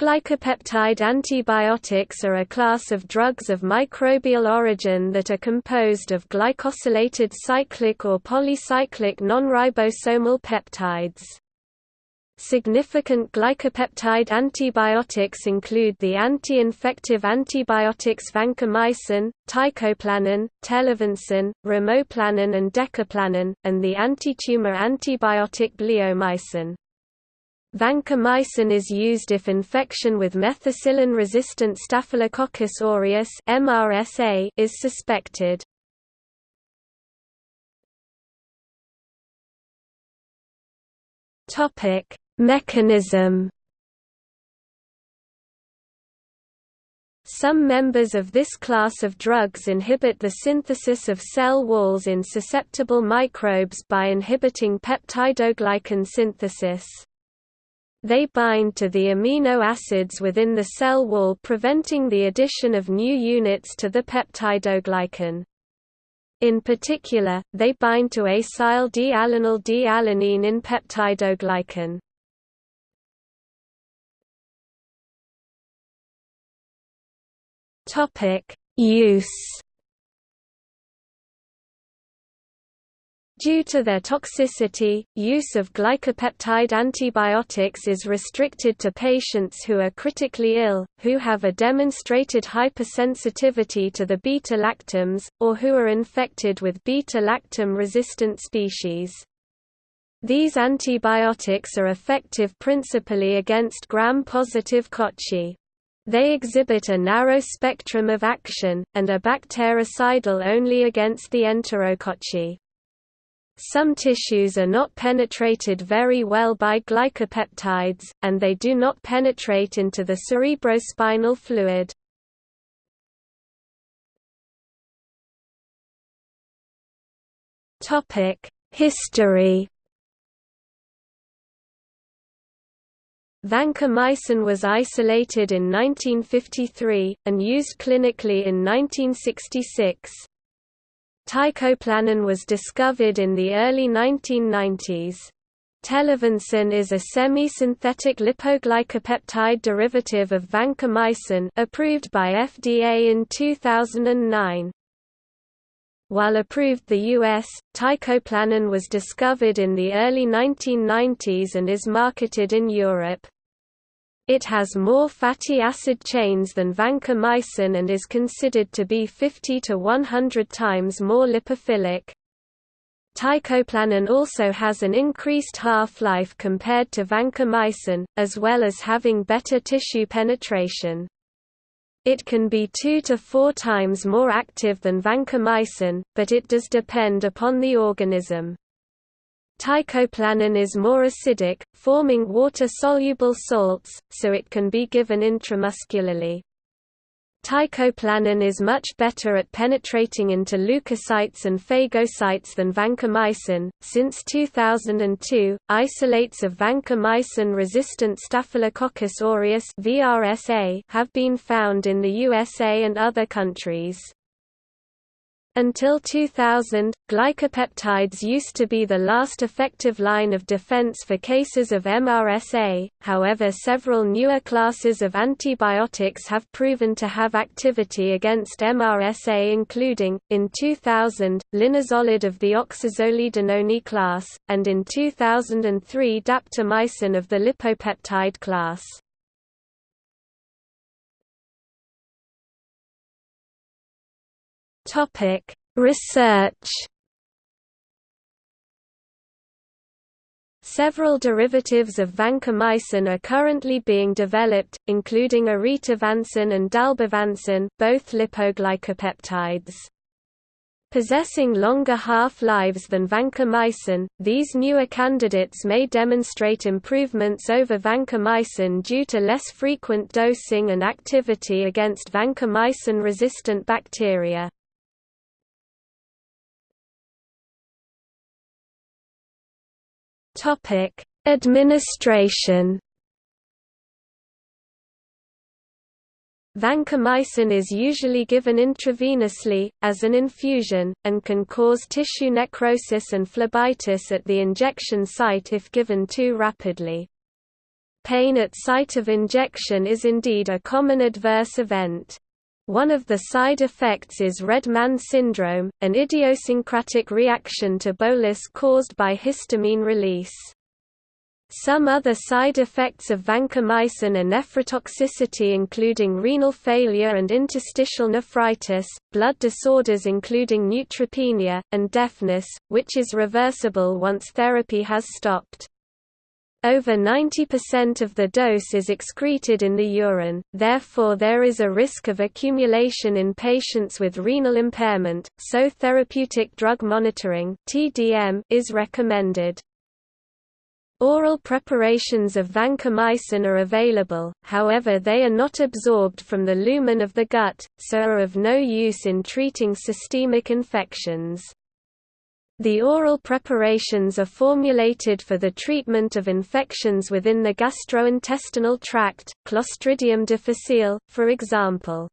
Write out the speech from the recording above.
Glycopeptide antibiotics are a class of drugs of microbial origin that are composed of glycosylated cyclic or polycyclic non-ribosomal peptides. Significant glycopeptide antibiotics include the anti-infective antibiotics vancomycin, teicoplanin, telavancin, ramoplanin and decaplanin, and the antitumor antibiotic bleomycin. Vancomycin is used if infection with methicillin-resistant Staphylococcus aureus (MRSA) is suspected. Topic: Mechanism. Some members of this class of drugs inhibit the synthesis of cell walls in susceptible microbes by inhibiting peptidoglycan synthesis. They bind to the amino acids within the cell wall preventing the addition of new units to the peptidoglycan. In particular, they bind to acyl D-alanine D-alanine in peptidoglycan. Use Due to their toxicity, use of glycopeptide antibiotics is restricted to patients who are critically ill, who have a demonstrated hypersensitivity to the beta-lactams, or who are infected with beta-lactam-resistant species. These antibiotics are effective principally against gram-positive cocci. They exhibit a narrow spectrum of action, and are bactericidal only against the enterococci. Some tissues are not penetrated very well by glycopeptides, and they do not penetrate into the cerebrospinal fluid. History Vancomycin was isolated in 1953, and used clinically in 1966. Teicoplanin was discovered in the early 1990s. Telavancin is a semi-synthetic lipoglycopeptide derivative of vancomycin approved by FDA in 2009. While approved the U.S., teicoplanin was discovered in the early 1990s and is marketed in Europe. It has more fatty acid chains than vancomycin and is considered to be 50 to 100 times more lipophilic. Teicoplanin also has an increased half-life compared to vancomycin, as well as having better tissue penetration. It can be two to four times more active than vancomycin, but it does depend upon the organism. Teicoplanin is more acidic, forming water-soluble salts, so it can be given intramuscularly. Teicoplanin is much better at penetrating into leukocytes and phagocytes than vancomycin. Since 2002, isolates of vancomycin-resistant Staphylococcus aureus (VRSA) have been found in the USA and other countries. Until 2000, glycopeptides used to be the last effective line of defense for cases of MRSA, however several newer classes of antibiotics have proven to have activity against MRSA including, in 2000, linezolid of the oxazolidinone class, and in 2003 daptomycin of the lipopeptide class. Topic: Research. Several derivatives of vancomycin are currently being developed, including oritavancin and dalbavancin, both lipoglycopeptides. Possessing longer half-lives than vancomycin, these newer candidates may demonstrate improvements over vancomycin due to less frequent dosing and activity against vancomycin-resistant bacteria. Topic: Administration. Vancomycin is usually given intravenously, as an infusion, and can cause tissue necrosis and phlebitis at the injection site if given too rapidly. Pain at site of injection is indeed a common adverse event. One of the side effects is red man syndrome, an idiosyncratic reaction to bolus caused by histamine release. Some other side effects of vancomycin are nephrotoxicity including renal failure and interstitial nephritis, blood disorders including neutropenia, and deafness, which is reversible once therapy has stopped. Over 90% of the dose is excreted in the urine, therefore there is a risk of accumulation in patients with renal impairment, so therapeutic drug monitoring is recommended. Oral preparations of vancomycin are available, however they are not absorbed from the lumen of the gut, so are of no use in treating systemic infections. The oral preparations are formulated for the treatment of infections within the gastrointestinal tract, Clostridium difficile, for example.